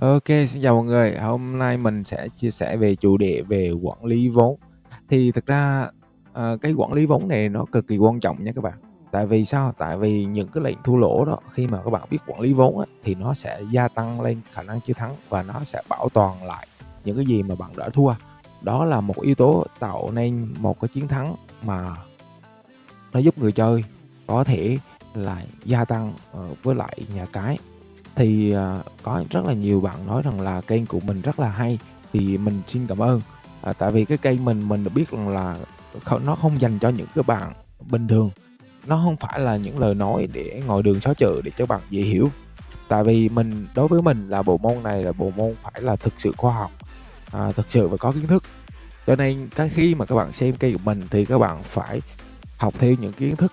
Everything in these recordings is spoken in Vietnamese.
OK, xin chào mọi người. Hôm nay mình sẽ chia sẻ về chủ đề về quản lý vốn. Thì thực ra, ờ, cái quản lý vốn này nó cực kỳ quan trọng nha các bạn. Tại vì sao? Tại vì những cái lệnh thua lỗ đó, khi mà các bạn biết quản lý vốn á, thì nó sẽ gia tăng lên khả năng chiến thắng và nó sẽ bảo toàn lại những cái gì mà bạn đã thua. Đó là một yếu tố tạo nên một cái chiến thắng mà nó giúp người chơi có thể là gia tăng, ờ, với lại nhà cái. Thì, à, có rất là nhiều bạn nói rằng là kênh của mình rất là hay, thì mình xin cảm ơn. À, tại vì cái kênh mình mình được biết rằng là không nó không dành cho những cái bạn bình thường, nó không phải là những lời nói để ngồi đường xó chợ để cho bạn dễ hiểu. Tại vì mình đối với mình là bộ môn này là bộ môn phải là thực sự khoa học, à, thực sự và có kiến thức. Cho nên cái khi mà các bạn xem kênh của mình thì các bạn phải học theo những kiến thức,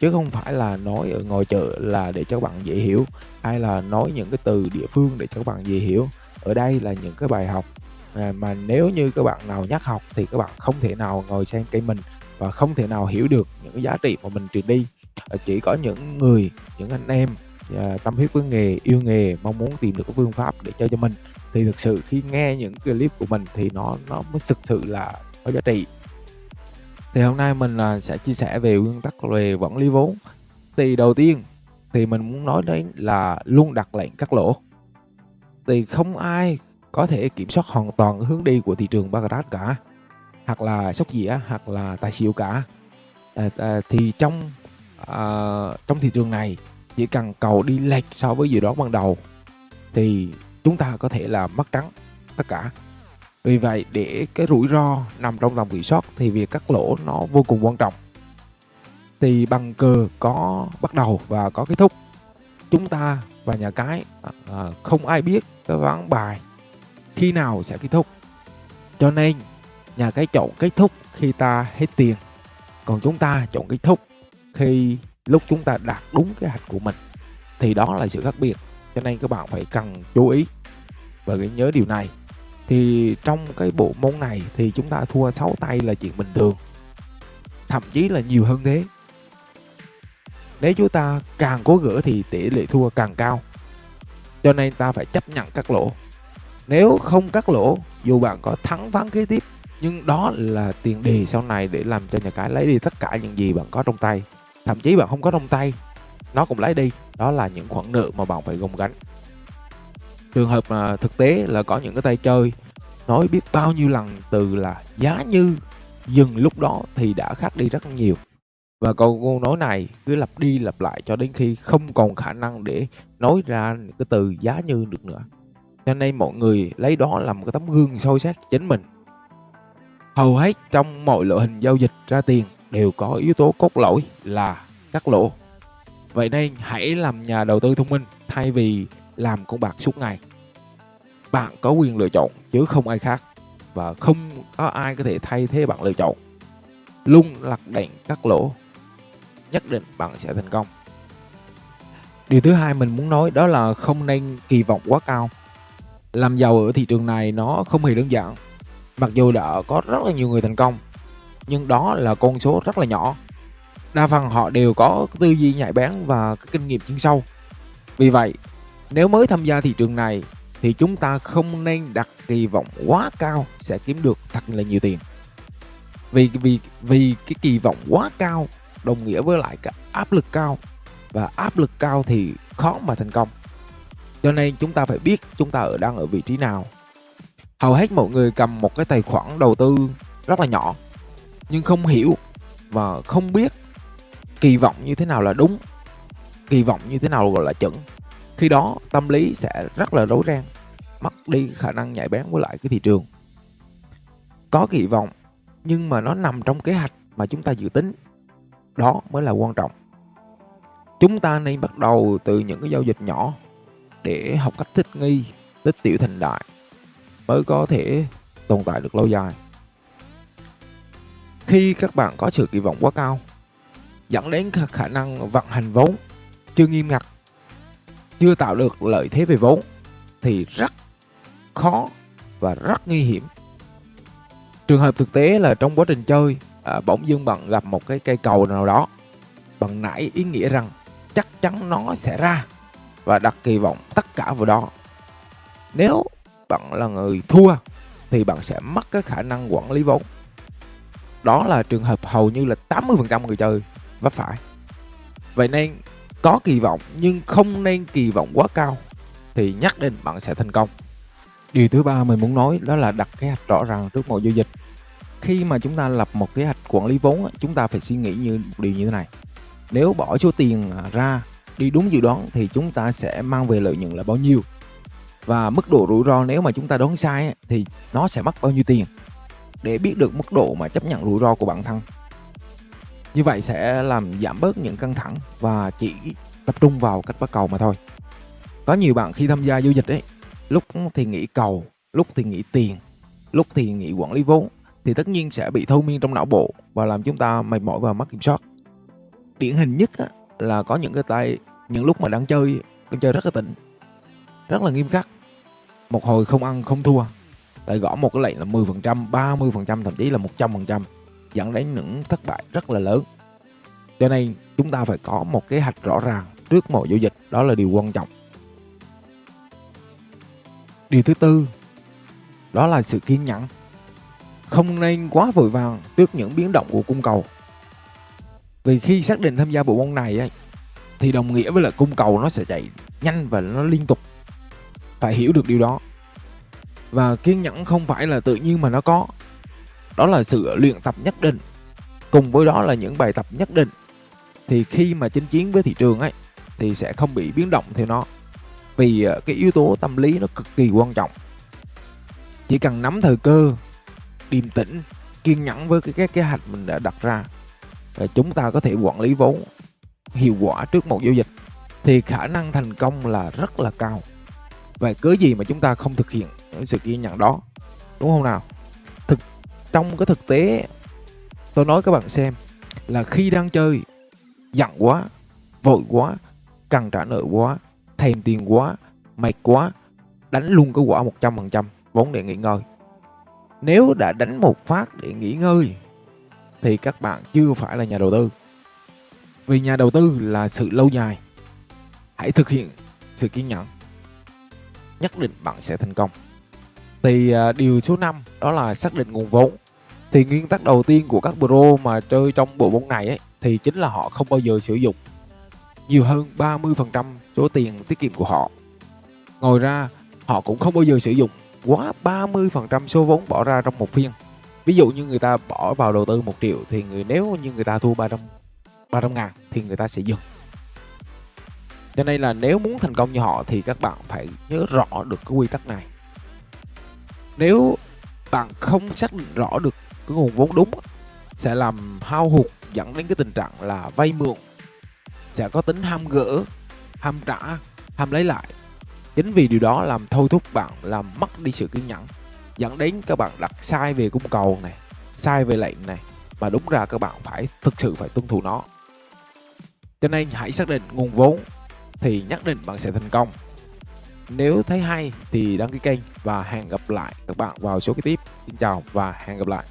chứ không phải là nói ở ngoài chợ là để cho các bạn dễ hiểu, hay là nói những cái từ địa phương để cho các bạn dễ hiểu. Ở đây là những cái bài học, à, mà nếu như các bạn nào nhắc học thì các bạn không thể nào ngồi xem cây mình và không thể nào hiểu được những cái giá trị mà mình truyền đi. Ờ, chỉ có những người, những anh em, à, tâm huyết với nghề, yêu nghề, mong muốn tìm được cái phương pháp để cho cho mình, thì thực sự khi nghe những clip của mình thì nó nó mới thực sự là có giá trị. Thì hôm nay mình, là sẽ chia sẻ về nguyên tắc về quản lý vốn. Thì đầu tiên thì mình muốn nói đến là luôn đặt lệnh cắt lỗ. Thì không ai có thể kiểm soát hoàn toàn hướng đi của thị trường Baccarat cả, hoặc là sóc dĩa, hoặc là tài xỉu cả. À, à, thì trong, à, trong thị trường này chỉ cần cầu đi lệch so với dự đoán ban đầu thì chúng ta có thể là mất trắng tất cả. Vì vậy để cái rủi ro nằm trong tầm kiểm soát thì việc cắt lỗ nó vô cùng quan trọng. Thì bằng cờ có bắt đầu và có kết thúc. Chúng ta và nhà cái, à, không ai biết cái ván bài khi nào sẽ kết thúc. Cho nên nhà cái chọn kết thúc khi ta hết tiền, còn chúng ta chọn kết thúc khi lúc chúng ta đạt đúng kế hoạch của mình. Thì đó là sự khác biệt, cho nên các bạn phải cần chú ý và ghi nhớ điều này. Thì trong cái bộ môn này thì chúng ta thua 6 tay là chuyện bình thường, thậm chí là nhiều hơn thế. Nếu chúng ta càng cố gỡ thì tỷ lệ thua càng cao. Cho nên ta phải chấp nhận cắt lỗ. Nếu không cắt lỗ, dù bạn có thắng ván kế tiếp, nhưng đó là tiền đề sau này để làm cho nhà cái lấy đi tất cả những gì bạn có trong tay. Thậm chí bạn không có trong tay, nó cũng lấy đi, đó là những khoản nợ mà bạn phải gồng gánh. Trường hợp mà thực tế là có những cái tay chơi nói biết bao nhiêu lần từ là giá như dừng lúc đó thì đã khác đi rất nhiều. Và câu câu nói này cứ lặp đi lặp lại cho đến khi không còn khả năng để nói ra những cái từ giá như được nữa. Cho nên mọi người lấy đó làm một cái tấm gương soi xét chính mình. Hầu hết trong mọi loại hình giao dịch ra tiền đều có yếu tố cốt lõi là cắt lỗ. Vậy nên hãy làm nhà đầu tư thông minh thay vì làm con bạc suốt ngày. Bạn có quyền lựa chọn chứ không ai khác và không có ai có thể thay thế bạn lựa chọn. Luôn lật đèn cắt lỗ, nhất định bạn sẽ thành công. Điều thứ hai mình muốn nói đó là không nên kỳ vọng quá cao. Làm giàu ở thị trường này nó không hề đơn giản. Mặc dù đã có rất là nhiều người thành công, nhưng đó là con số rất là nhỏ. Đa phần họ đều có tư duy nhạy bén và kinh nghiệm chuyên sâu. Vì vậy, nếu mới tham gia thị trường này thì chúng ta không nên đặt kỳ vọng quá cao sẽ kiếm được thật là nhiều tiền. Vì vì vì cái kỳ vọng quá cao đồng nghĩa với lại cái áp lực cao và áp lực cao thì khó mà thành công. Cho nên chúng ta phải biết chúng ta ở đang ở vị trí nào. Hầu hết mọi người cầm một cái tài khoản đầu tư rất là nhỏ nhưng không hiểu và không biết kỳ vọng như thế nào là đúng, kỳ vọng như thế nào gọi là chuẩn. Khi đó tâm lý sẽ rất là rối ren, mất đi khả năng nhạy bén với lại cái thị trường. Có kỳ vọng nhưng mà nó nằm trong kế hoạch mà chúng ta dự tính. Đó mới là quan trọng. Chúng ta nên bắt đầu từ những cái giao dịch nhỏ để học cách thích nghi, tích tiểu thành đại mới có thể tồn tại được lâu dài. Khi các bạn có sự kỳ vọng quá cao dẫn đến khả năng vận hành vốn chưa nghiêm ngặt, chưa tạo được lợi thế về vốn thì rất khó và rất nguy hiểm. Trường hợp thực tế là trong quá trình chơi, à, bỗng dưng bạn gặp một cái cây cầu nào đó, bạn nảy ý nghĩa rằng chắc chắn nó sẽ ra và đặt kỳ vọng tất cả vào đó. Nếu bạn là người thua thì bạn sẽ mất cái khả năng quản lý vốn. Đó là trường hợp hầu như là 80% người chơi vấp phải. Vậy nên có kỳ vọng nhưng không nên kỳ vọng quá cao thì nhất định bạn sẽ thành công. Điều thứ ba mình muốn nói đó là đặt kế hoạch rõ ràng trước mọi giao dịch. Khi mà chúng ta lập một kế hoạch quản lý vốn, chúng ta phải suy nghĩ như một điều như thế này. Nếu bỏ số tiền à, ra đi đúng dự đoán thì chúng ta sẽ mang về lợi nhuận là bao nhiêu và mức độ rủi ro nếu mà chúng ta đoán sai thì nó sẽ mất bao nhiêu tiền để biết được mức độ mà chấp nhận rủi ro của bản thân như vậy sẽ làm giảm bớt những căng thẳng và chỉ tập trung vào cách bắt cầu mà thôi. Có nhiều bạn khi tham gia giao dịch ấy lúc thì nghĩ cầu lúc thì nghĩ tiền lúc thì nghĩ quản lý vốn thì tất nhiên sẽ bị thâu miên trong não bộ và làm chúng ta mệt mỏi và mất kiểm soát. Điển hình nhất là có những cái tay những lúc mà đang chơi đang chơi rất là tỉnh rất là nghiêm khắc. Một hồi không ăn không thua lại gõ một cái lệnh là 10%, 30%, thậm chí là 100% dẫn đến những thất bại rất là lớn. Cho nên chúng ta phải có một kế hoạch rõ ràng trước mọi giao dịch, đó là điều quan trọng. Điều thứ tư, đó là sự kiên nhẫn. Không nên quá vội vàng trước những biến động của cung cầu. Vì khi xác định tham gia bộ môn này ấy, thì đồng nghĩa với là cung cầu nó sẽ chạy nhanh và nó liên tục phải hiểu được điều đó và kiên nhẫn không phải là tự nhiên mà nó có đó là sự luyện tập nhất định. Cùng với đó là những bài tập nhất định. Thì khi mà chinh chiến với thị trường ấy, thì sẽ không bị biến động theo nó. Vì ờ, cái yếu tố tâm lý nó cực kỳ quan trọng. Chỉ cần nắm thời cơ, điềm tĩnh, kiên nhẫn với cái cái kế hoạch mình đã đặt ra và chúng ta có thể quản lý vốn hiệu quả trước một giao dịch, thì khả năng thành công là rất là cao. Và cớ gì mà chúng ta không thực hiện sự kiên nhẫn đó? Đúng không nào? Trong cái thực tế, tôi nói các bạn xem là khi đang chơi, giận quá, vội quá cần trả nợ quá, thèm tiền quá, mệt quá, đánh luôn cái quả 100% vốn để nghỉ ngơi. Nếu đã đánh một phát để nghỉ ngơi, thì các bạn chưa phải là nhà đầu tư. Vì nhà đầu tư là sự lâu dài. Hãy thực hiện sự kiên nhẫn. Nhất định bạn sẽ thành công. Thì à, điều số 5 đó là xác định nguồn vốn. Thì nguyên tắc đầu tiên của các pro mà chơi trong bộ môn này ấy, thì chính là họ không bao giờ sử dụng nhiều hơn 30% số tiền tiết kiệm của họ. Ngoài ra, họ cũng không bao giờ sử dụng quá 30% số vốn bỏ ra trong một phiên. Ví dụ như người ta bỏ vào đầu tư 1 triệu thì người nếu như người ta thua 300 300 ngàn thì người ta sẽ dừng cho nên là nếu muốn thành công như họ thì các bạn phải nhớ rõ được cái quy tắc này nếu bạn không xác định rõ được cái nguồn vốn đúng, sẽ làm hao hụt dẫn đến cái tình trạng là vay mượn. Sẽ có tính ham gỡ, ham trả, ham lấy lại. Chính vì điều đó làm thôi thúc bạn làm mất đi sự kiên nhẫn, dẫn đến các bạn đặt sai về cung cầu này, sai về lệnh này, mà đúng ra các bạn phải thực sự phải tuân thủ nó. Cho nên hãy xác định nguồn vốn, thì nhất định bạn sẽ thành công. Nếu thấy hay thì đăng ký kênh và hẹn gặp lại các bạn vào số kế tiếp. Xin chào và hẹn gặp lại.